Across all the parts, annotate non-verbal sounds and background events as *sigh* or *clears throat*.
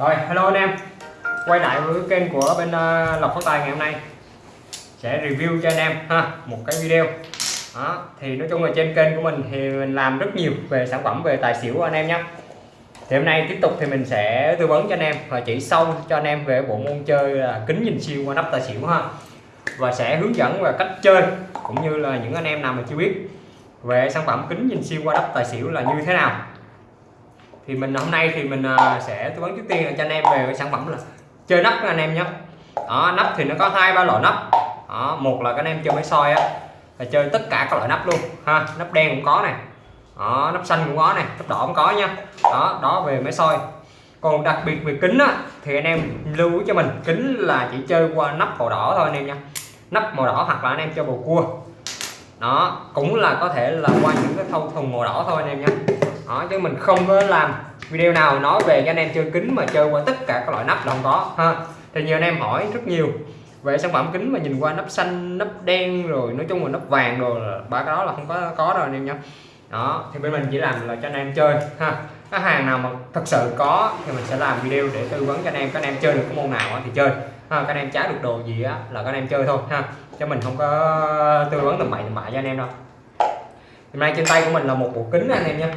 Rồi, hello anh em. Quay lại với kênh của bên uh, Lộc Phát Tài ngày hôm nay. Sẽ review cho anh em ha một cái video. Đó. Thì nói chung là trên kênh của mình thì mình làm rất nhiều về sản phẩm về tài xỉu của anh em nhé Thì hôm nay tiếp tục thì mình sẽ tư vấn cho anh em và chỉ sâu cho anh em về bộ môn chơi là kính nhìn siêu qua nắp tài xỉu ha. Và sẽ hướng dẫn về cách chơi cũng như là những anh em nào mà chưa biết về sản phẩm kính nhìn siêu qua nắp tài xỉu là như thế nào thì mình hôm nay thì mình à, sẽ tư vấn trước tiên là cho anh em về cái sản phẩm là chơi nắp anh em nhé. Đó, nắp thì nó có hai ba loại nắp. Đó, một là các anh em chơi máy soi á là chơi tất cả các loại nắp luôn ha nắp đen cũng có này. Đó, nắp xanh cũng có này nắp đỏ cũng có nha. Đó đó về máy soi. Còn đặc biệt về kính á thì anh em lưu ý cho mình kính là chỉ chơi qua nắp màu đỏ thôi anh em nha. Nắp màu đỏ hoặc là anh em chơi bầu cua. Đó cũng là có thể là qua những cái thâu thùng màu đỏ thôi anh em nhé đó chứ mình không có làm video nào nói về cho anh em chơi kính mà chơi qua tất cả các loại nắp là không có ha. Thì nhiều anh em hỏi rất nhiều về sản phẩm kính mà nhìn qua nắp xanh nắp đen rồi nói chung là nắp vàng rồi ba cái đó là không có có đâu anh em nhé đó thì bên mình chỉ làm là cho anh em chơi ha. Cái hàng nào mà thật sự có thì mình sẽ làm video để tư vấn cho anh em các anh em chơi được cái môn nào thì chơi. Ha, các anh em trái được đồ gì á là các anh em chơi thôi ha. Cho mình không có tư vấn tầm bậy tầm bạ cho anh em đâu. Hôm nay trên tay của mình là một bộ kính anh em nha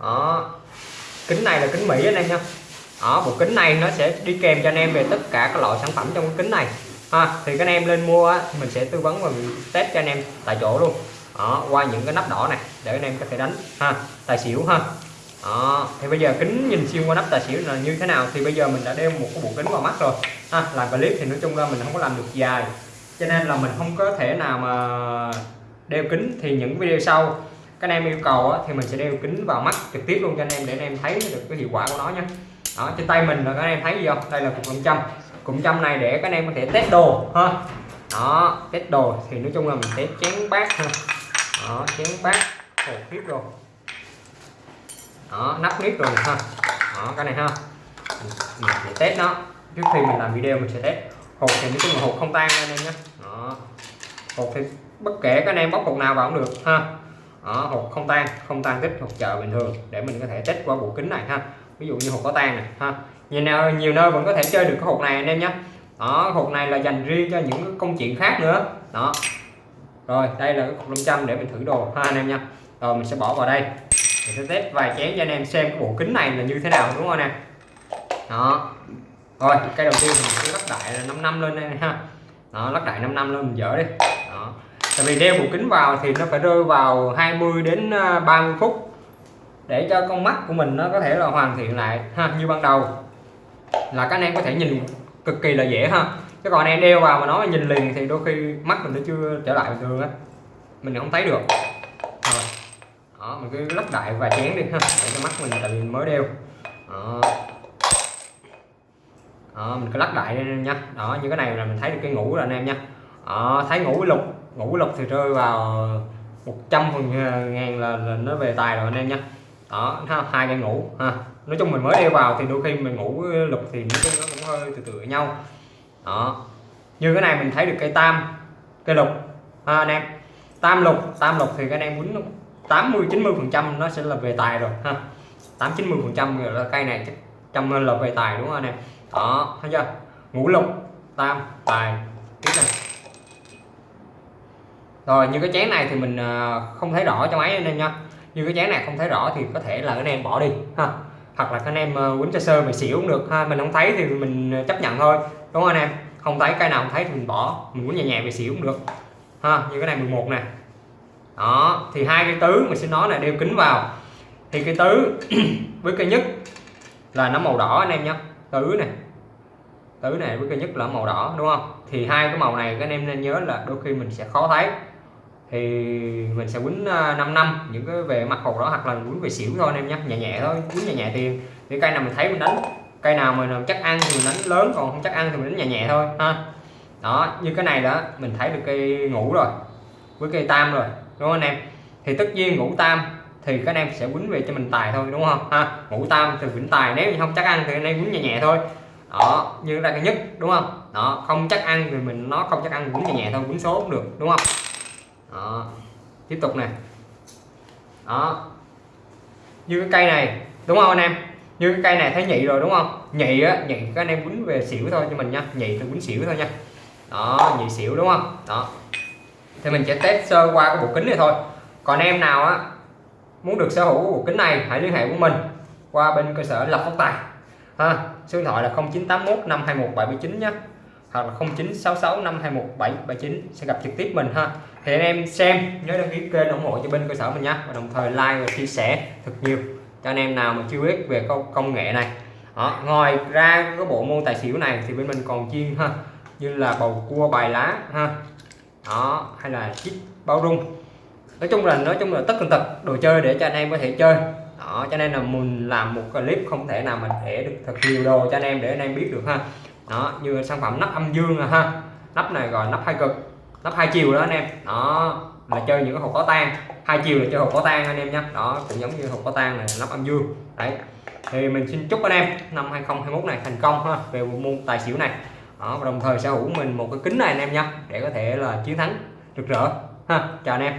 đó. Kính này là kính Mỹ anh em nha đó bộ kính này nó sẽ đi kèm cho anh em về tất cả các loại sản phẩm trong cái kính này. Ha thì các anh em lên mua á, mình sẽ tư vấn và test cho anh em tại chỗ luôn. Đó, qua những cái nắp đỏ này để anh em có thể đánh. Ha tài xỉu ha. Đó. thì bây giờ kính nhìn xuyên qua nắp tài xỉu là như thế nào thì bây giờ mình đã đeo một cái bộ kính vào mắt rồi. Ha làm clip thì nói chung ra mình không có làm được dài. Cho nên là mình không có thể nào mà đeo kính thì những video sau các anh em yêu cầu á, thì mình sẽ đeo kính vào mắt trực tiếp luôn cho anh em để anh em thấy được cái hiệu quả của nó nhé đó trên tay mình là các anh em thấy gì không? Đây là cục nam châm. Cụm châm này để các anh em có thể test đồ ha. Đó test đồ thì nói chung là mình sẽ chén bát ha. Đó chén bát hồ khiếp rồi đó nắp nếp rồi ha. Đó cái này ha. Mình sẽ test nó. Trước khi mình làm video mình sẽ test. Hột thì nói chung là hột không tan anh em nhé. Đó. Hột thì bất kể các anh em bóc hột nào vào cũng được ha đó, hột không tan không tan tích hột chợ bình thường để mình có thể test qua bộ kính này ha. Ví dụ như hột có tan này ha. Nhiều nơi nhiều nơi vẫn có thể chơi được cái hột này anh em nhé. Đó hột này là dành riêng cho những công chuyện khác nữa. Đó. Rồi đây là cái cục 500 để mình thử đồ ha anh em nha rồi mình sẽ bỏ vào đây. Mình sẽ test vài chén cho anh em xem cái bộ kính này là như thế nào đúng không anh em? Đó. Rồi cái đầu tiên mình sẽ lắp đại là 5 năm lên đây ha. Đó lắp đại 5 năm lên mình dỡ đi. Đó tại vì đeo bộ kính vào thì nó phải rơi vào 20 đến à, 30 phút để cho con mắt của mình nó có thể là hoàn thiện lại ha như ban đầu. Là các anh em có thể nhìn cực kỳ là dễ ha. Chứ còn anh em đeo vào mà nói nhìn liền thì đôi khi mắt mình nó chưa trở lại bình thường á. Mình không thấy được. Rồi. Đó mình cứ lắc đại và chén đi ha để cho mắt mình tại vì mới đeo. Đó. đó mình cứ lắc đại lên nha. Đó như cái này là mình thấy được cái ngủ rồi anh em nha. Đó, thấy ngủ lục ngủ lục thì rơi vào 100 phần ngàn là, là nó về tài rồi anh em nha. Đó hai cái ngủ ha. Nói chung mình mới đeo vào thì đôi khi mình ngủ lục thì nó cũng hơi từ từ nhau. Đó. Như cái này mình thấy được cây tam cây lục ha anh em. Tam lục tam lục thì cái anh em quýnh 80 90 phần trăm nó sẽ là về tài rồi ha. 8 90 phần trăm là cây này chắc trăm là về tài đúng không anh em? Đó thấy chưa? Ngũ lục tam tài cái này rồi, như cái chén này thì mình ờ, không thấy rõ cho máy anh em nha. Như cái chén này không thấy rõ thì có thể là anh em bỏ đi, ha. Hoặc là anh em ờ, quýnh cho sơ mình xỉu cũng được, ha. Mình không thấy thì mình ờ, chấp nhận thôi, đúng không anh em? Không thấy cái nào không thấy thì mình bỏ, mình quýnh nhẹ nhẹ về xỉu cũng được, ha. Như cái này 11 nè. Đó, thì hai cái tứ mình sẽ nói là đeo kính vào. Thì cái tứ *clears throat* với cái nhất là nó màu đỏ anh em nhé tứ này tứ này với cái nhất là màu đỏ, đúng không? Thì hai cái màu này các anh em nên nhớ là đôi khi mình sẽ khó thấy thì mình sẽ quýnh à, 5 năm những cái về mặt hồ đó, hoặc là quýnh về xỉu thôi anh em nhé nhẹ nhẹ thôi, quýnh nhẹ nhẹ tiền. Thì cây nào mình thấy mình đánh, cây nào mà chắc ăn thì mình đánh lớn, còn không chắc ăn thì mình đánh nhẹ nhẹ thôi, ha. Đó, như cái này đó, mình thấy được cây ngủ rồi, với cây tam rồi, đúng không anh em? Thì tất nhiên ngũ tam thì các anh em sẽ quýnh về cho mình tài thôi, đúng không? Ha ngũ tam thì quýnh tài, nếu như không chắc ăn thì anh em quýnh nhẹ nhẹ thôi. Đó, như là cái nhất, đúng không? Đó, không chắc ăn thì mình, nó không chắc ăn, quýnh nhẹ nhẹ thôi, quýnh số cũng được, đúng không? Đó. Tiếp tục này đó. Như cái cây này, đúng không anh em? Như cái cây này thấy nhị rồi đúng không? Nhị á, nhị các anh em quýnh về xỉu thôi cho mình nha. Nhị thì quýnh xỉu thôi nha. Đó, nhị xỉu đúng không? Đó. Thì mình sẽ test sơ qua cái bộ kính này thôi. Còn em nào á, muốn được sở hữu bộ kính này, hãy liên hệ với mình qua bên cơ sở lập phát tài. Ha, số điện thoại là 0981 521 779 nhé hoặc là 0966 521 779 sẽ gặp trực tiếp mình ha. Thì anh em xem nhớ đăng ký kênh ủng hộ cho bên cơ sở mình nhé và đồng thời like và chia sẻ thật nhiều cho anh em nào mà chưa biết về công, công nghệ này. Đó. ngoài ra cái bộ môn tài xỉu này thì bên mình còn chuyên ha như là bầu cua bài lá ha. Đó hay là chip bao rung. Nói chung là nói chung là tất tần tật đồ chơi để cho anh em có thể chơi. Đó cho nên là mình làm một clip không thể nào mình để được thật nhiều đồ cho anh em để anh em biết được ha đó như sản phẩm nắp âm dương à ha. Nắp này gọi nắp hai cực nắp hai chiều đó anh em. Đó là chơi những cái hộp có tan hai chiều là chơi hộp có tan anh em nhé đó cũng giống như hộp có tan này nắp âm dương. Đấy. Thì mình xin chúc anh em năm 2021 này thành công ha về môn tài xỉu này. Đó, và đồng thời sở hữu mình một cái kính này anh em nhé để có thể là chiến thắng rực rỡ. Ha chào anh em.